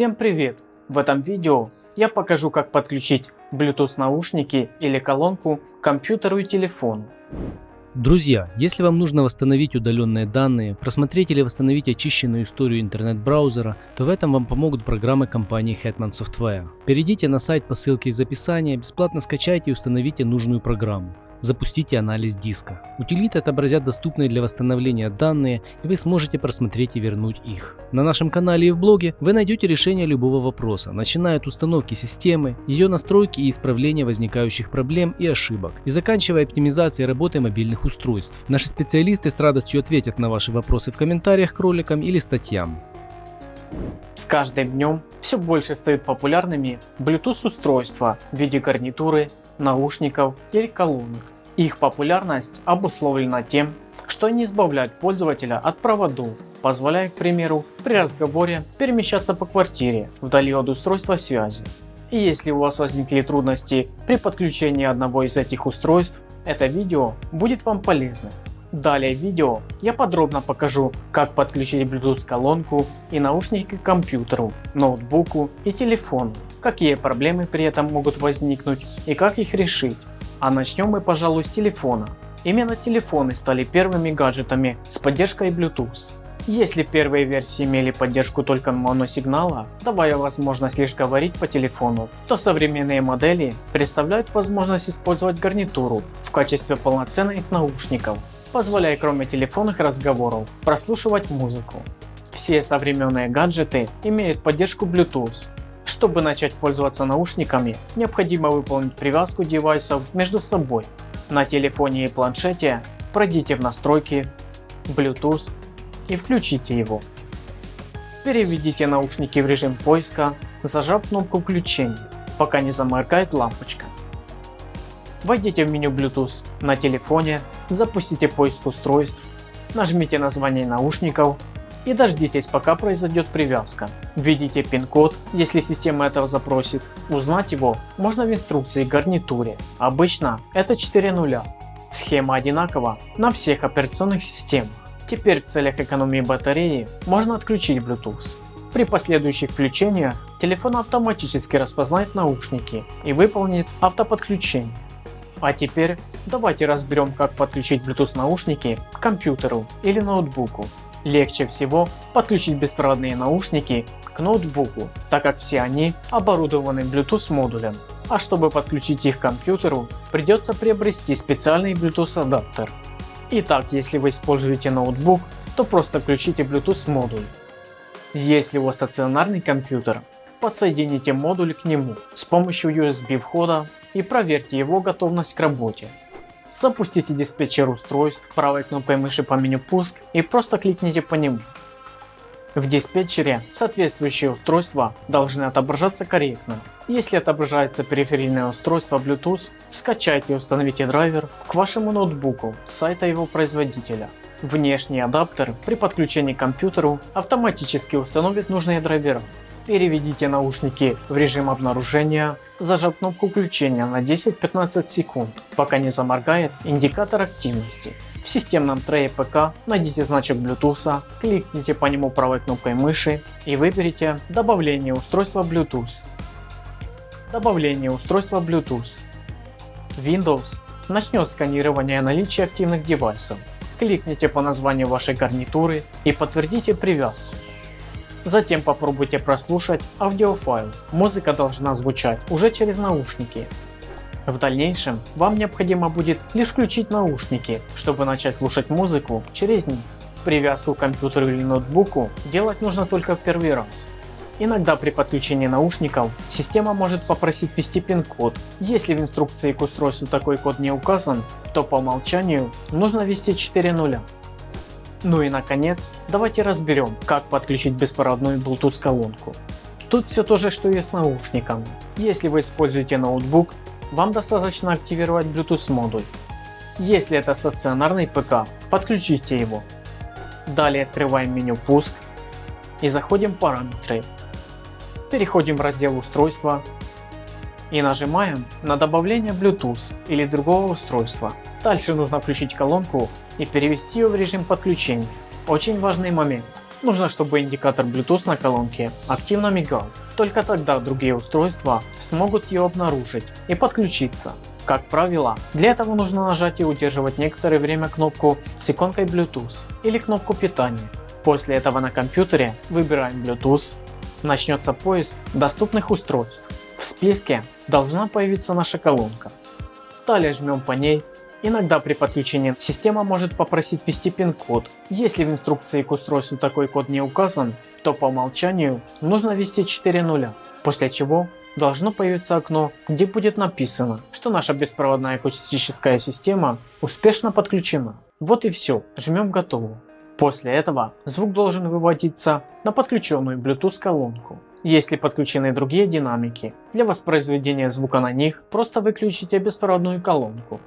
Всем привет! В этом видео я покажу как подключить Bluetooth наушники или колонку к компьютеру и телефону. Друзья, если вам нужно восстановить удаленные данные, просмотреть или восстановить очищенную историю интернет-браузера, то в этом вам помогут программы компании Hetman Software. Перейдите на сайт по ссылке из описания, бесплатно скачайте и установите нужную программу. Запустите анализ диска. Утилиты отобразят доступные для восстановления данные и вы сможете просмотреть и вернуть их. На нашем канале и в блоге вы найдете решение любого вопроса, начиная от установки системы, ее настройки и исправления возникающих проблем и ошибок, и заканчивая оптимизацией работы мобильных устройств. Наши специалисты с радостью ответят на ваши вопросы в комментариях к роликам или статьям. С каждым днем все больше стают популярными Bluetooth устройства в виде гарнитуры, наушников или колонок. Их популярность обусловлена тем, что они избавляют пользователя от проводов, позволяя, к примеру, при разговоре перемещаться по квартире вдали от устройства связи. И если у вас возникли трудности при подключении одного из этих устройств, это видео будет вам полезно. Далее в видео я подробно покажу как подключить Bluetooth колонку и наушники к компьютеру, ноутбуку и телефону, какие проблемы при этом могут возникнуть и как их решить. А начнем мы пожалуй с телефона. Именно телефоны стали первыми гаджетами с поддержкой Bluetooth. Если первые версии имели поддержку только моносигнала, давая возможность лишь говорить по телефону, то современные модели представляют возможность использовать гарнитуру в качестве полноценных наушников позволяя кроме телефонных разговоров прослушивать музыку. Все современные гаджеты имеют поддержку Bluetooth. Чтобы начать пользоваться наушниками, необходимо выполнить привязку девайсов между собой. На телефоне и планшете пройдите в настройки Bluetooth и включите его. Переведите наушники в режим поиска, зажав кнопку включения, пока не заморгает лампочка. Войдите в меню Bluetooth на телефоне, запустите поиск устройств, нажмите название наушников и дождитесь пока произойдет привязка. Введите пин-код, если система этого запросит. Узнать его можно в инструкции гарнитуре. Обычно это 4 нуля. Схема одинакова на всех операционных системах. Теперь в целях экономии батареи можно отключить Bluetooth. При последующих включениях телефон автоматически распознает наушники и выполнит автоподключение. А теперь давайте разберем как подключить Bluetooth наушники к компьютеру или ноутбуку. Легче всего подключить беспроводные наушники к ноутбуку, так как все они оборудованы Bluetooth модулем. А чтобы подключить их к компьютеру, придется приобрести специальный Bluetooth адаптер. Итак, если вы используете ноутбук, то просто включите Bluetooth модуль. Если у вас стационарный компьютер, подсоедините модуль к нему с помощью USB входа и проверьте его готовность к работе. Запустите диспетчер устройств правой кнопкой мыши по меню пуск и просто кликните по нему. В диспетчере соответствующие устройства должны отображаться корректно. Если отображается периферийное устройство Bluetooth, скачайте и установите драйвер к вашему ноутбуку с сайта его производителя. Внешний адаптер при подключении к компьютеру автоматически установит нужные драйвера. Переведите наушники в режим обнаружения, зажав кнопку включения на 10-15 секунд, пока не заморгает индикатор активности. В системном трее ПК найдите значок Bluetooth, кликните по нему правой кнопкой мыши и выберите добавление устройства Bluetooth. Добавление устройства Bluetooth. Windows начнет сканирование наличия активных девайсов. Кликните по названию вашей гарнитуры и подтвердите привязку. Затем попробуйте прослушать аудиофайл. Музыка должна звучать уже через наушники. В дальнейшем вам необходимо будет лишь включить наушники, чтобы начать слушать музыку через них. Привязку к компьютеру или ноутбуку делать нужно только в первый раз. Иногда при подключении наушников система может попросить ввести пин-код. Если в инструкции к устройству такой код не указан, то по умолчанию нужно ввести 4 нуля. Ну и наконец, давайте разберем, как подключить беспроводную Bluetooth колонку. Тут все то же, что и с наушниками. Если вы используете ноутбук, вам достаточно активировать Bluetooth модуль. Если это стационарный ПК, подключите его. Далее открываем меню пуск и заходим в параметры. Переходим в раздел устройства и нажимаем на добавление Bluetooth или другого устройства. Дальше нужно включить колонку и перевести ее в режим подключения. Очень важный момент. Нужно, чтобы индикатор Bluetooth на колонке активно мигал. Только тогда другие устройства смогут ее обнаружить и подключиться. Как правило, для этого нужно нажать и удерживать некоторое время кнопку с иконкой Bluetooth или кнопку питания. После этого на компьютере выбираем Bluetooth, начнется поиск доступных устройств. В списке должна появиться наша колонка. Далее жмем по ней. Иногда при подключении система может попросить ввести пин-код. Если в инструкции к устройству такой код не указан, то по умолчанию нужно ввести 4 нуля, после чего должно появиться окно, где будет написано, что наша беспроводная акустическая система успешно подключена. Вот и все, жмем готово. После этого звук должен выводиться на подключенную Bluetooth колонку. Если подключены другие динамики, для воспроизведения звука на них просто выключите беспроводную колонку.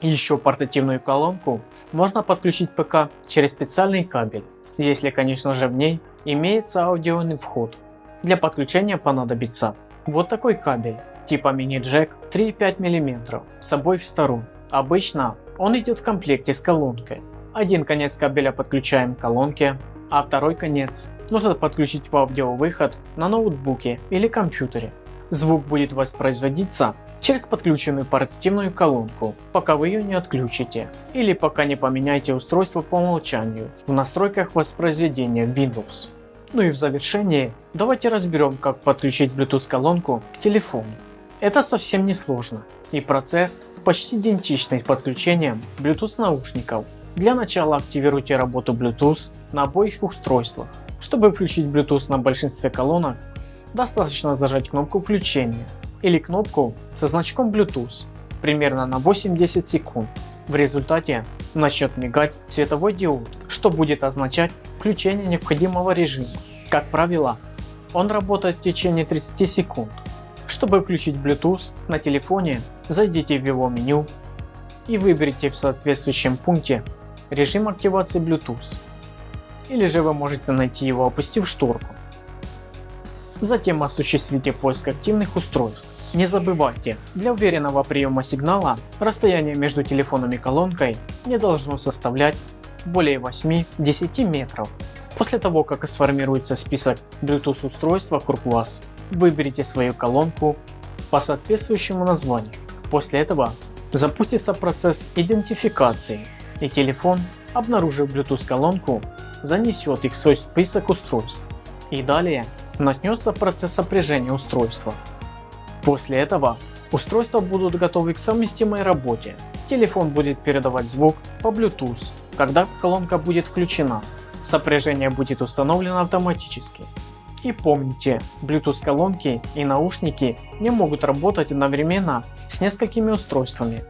Еще портативную колонку можно подключить ПК через специальный кабель, если конечно же в ней имеется аудионный вход. Для подключения понадобится вот такой кабель типа мини-джек 3,5 мм с обоих сторон. Обычно он идет в комплекте с колонкой. Один конец кабеля подключаем к колонке, а второй конец нужно подключить в аудиовыход на ноутбуке или компьютере. Звук будет воспроизводиться через подключенную портативную колонку, пока вы ее не отключите, или пока не поменяете устройство по умолчанию в настройках воспроизведения Windows. Ну и в завершении давайте разберем как подключить Bluetooth колонку к телефону. Это совсем не сложно и процесс почти идентичный подключением Bluetooth наушников для начала активируйте работу Bluetooth на обоих устройствах. Чтобы включить Bluetooth на большинстве колонок, достаточно зажать кнопку включения или кнопку со значком Bluetooth примерно на 8-10 секунд. В результате начнет мигать световой диод, что будет означать включение необходимого режима. Как правило, он работает в течение 30 секунд. Чтобы включить Bluetooth на телефоне, зайдите в его меню и выберите в соответствующем пункте режим активации Bluetooth, или же вы можете найти его опустив шторку. Затем осуществите поиск активных устройств. Не забывайте, для уверенного приема сигнала расстояние между телефоном и колонкой не должно составлять более 8-10 метров. После того как сформируется список Bluetooth устройств вокруг вас, выберите свою колонку по соответствующему названию. После этого запустится процесс идентификации и телефон, обнаружив Bluetooth колонку, занесет их в свой список устройств и далее начнется процесс сопряжения устройства. После этого устройства будут готовы к совместимой работе. Телефон будет передавать звук по Bluetooth, когда колонка будет включена. Сопряжение будет установлено автоматически. И помните, Bluetooth колонки и наушники не могут работать одновременно с несколькими устройствами.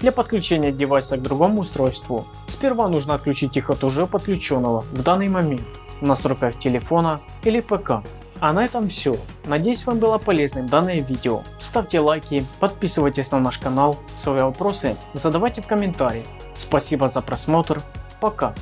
Для подключения девайса к другому устройству, сперва нужно отключить их от уже подключенного в данный момент в настройках телефона или ПК. А на этом все. Надеюсь вам было полезным данное видео. Ставьте лайки, подписывайтесь на наш канал, свои вопросы задавайте в комментариях. Спасибо за просмотр, пока.